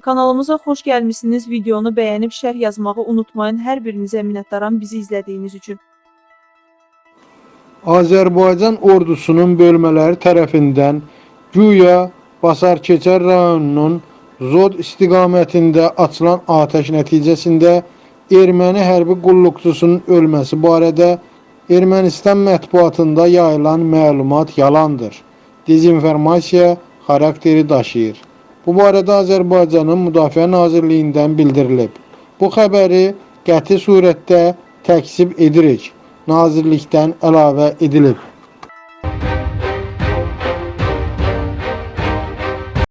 Kanalımıza xoş gəlmisiniz. Videonu bəyənib şərh yazmağı unutmayın. Hər birinizə minnətdaram bizi izlədiyiniz üçün. Azərbaycan ordusunun bölmələri tərəfindən güya Basarkeçər rayonunun Zod istiqamətində açılan atəş nəticəsində erməni hərbi qulluqçusunun ölməsi barədə Ermənistan mətbuatında yayılan məlumat yalandır. Dezinformasiya xarakteri daşıyır. Bu barədə Azərbaycanın Müdafiə Nazirliyindən bildirilib. Bu xəbəri qəti surətdə təkzib edirik. Nazirlikdən əlavə edilib.